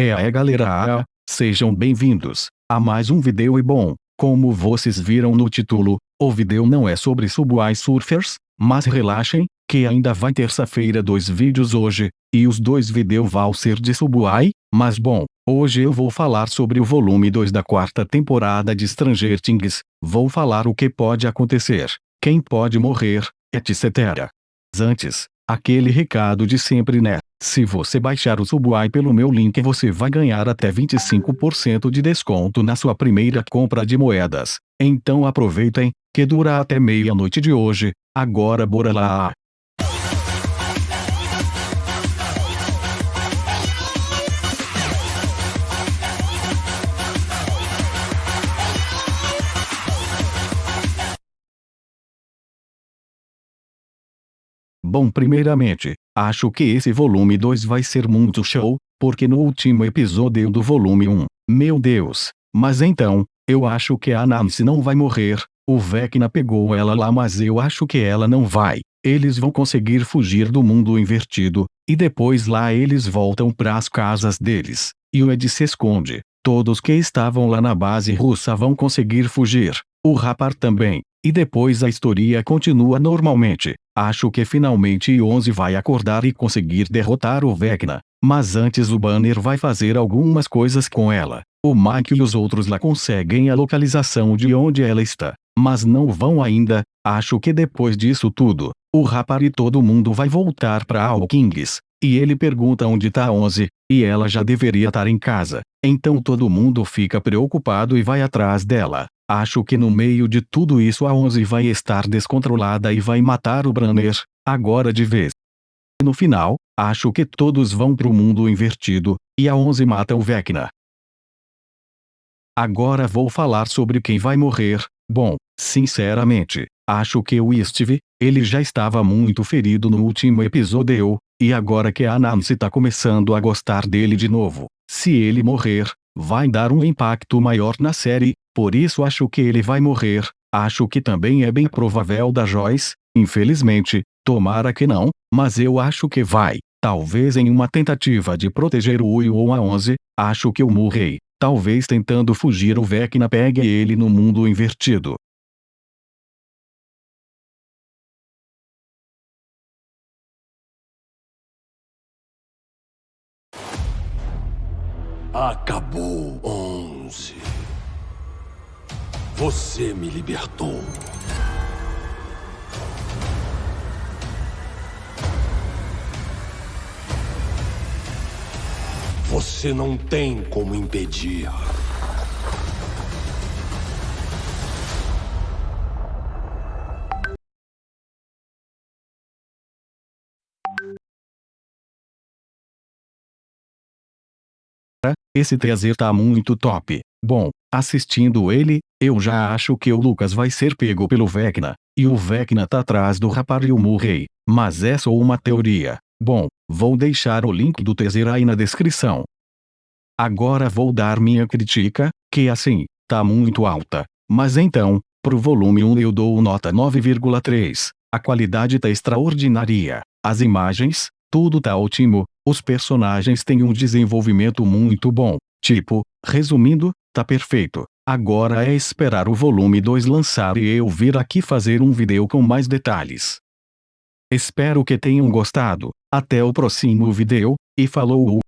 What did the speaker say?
É aí galera, sejam bem-vindos a mais um vídeo e bom, como vocês viram no título, o vídeo não é sobre Subway Surfers, mas relaxem, que ainda vai terça-feira dois vídeos hoje, e os dois vídeos vão ser de Subway, mas bom, hoje eu vou falar sobre o volume 2 da quarta temporada de Stranger Things, vou falar o que pode acontecer, quem pode morrer, etc. Antes, aquele recado de sempre né? Se você baixar o Subway pelo meu link você vai ganhar até 25% de desconto na sua primeira compra de moedas. Então aproveitem, que dura até meia-noite de hoje. Agora bora lá! Bom primeiramente, acho que esse volume 2 vai ser muito show, porque no último episódio do volume 1, meu Deus, mas então, eu acho que a Nancy não vai morrer, o Vecna pegou ela lá mas eu acho que ela não vai, eles vão conseguir fugir do mundo invertido, e depois lá eles voltam para as casas deles, e o Ed se esconde, todos que estavam lá na base russa vão conseguir fugir, o Rapar também, e depois a história continua normalmente. Acho que finalmente 11 vai acordar e conseguir derrotar o Vecna. Mas antes o Banner vai fazer algumas coisas com ela. O Mike e os outros lá conseguem a localização de onde ela está. Mas não vão ainda. Acho que depois disso tudo, o Rapar e todo mundo vai voltar para Hawkins. E ele pergunta onde tá 11, e ela já deveria estar em casa. Então todo mundo fica preocupado e vai atrás dela. Acho que no meio de tudo isso a Onze vai estar descontrolada e vai matar o Branner, agora de vez. No final, acho que todos vão pro mundo invertido, e a Onze mata o Vecna. Agora vou falar sobre quem vai morrer. Bom, sinceramente, acho que o Steve, ele já estava muito ferido no último episódio, e agora que a Nancy tá começando a gostar dele de novo, se ele morrer, vai dar um impacto maior na série, por isso acho que ele vai morrer. Acho que também é bem provável da Joyce, infelizmente, tomara que não, mas eu acho que vai. Talvez em uma tentativa de proteger o Will ou a 11, acho que o Murray, talvez tentando fugir o Vecna pegue ele no mundo invertido. Acabou, onze. Você me libertou. Você não tem como impedir. Esse teaser tá muito top. Bom, assistindo ele, eu já acho que o Lucas vai ser pego pelo Vecna, e o Vecna tá atrás do rapaz e o Murray, mas é só uma teoria. Bom, vou deixar o link do teaser aí na descrição. Agora vou dar minha crítica, que assim, tá muito alta. Mas então, pro volume 1 eu dou nota 9,3. A qualidade tá extraordinária. As imagens, tudo tá ótimo, os personagens têm um desenvolvimento muito bom. Tipo, resumindo, tá perfeito. Agora é esperar o volume 2 lançar e eu vir aqui fazer um vídeo com mais detalhes. Espero que tenham gostado. Até o próximo vídeo, e falou!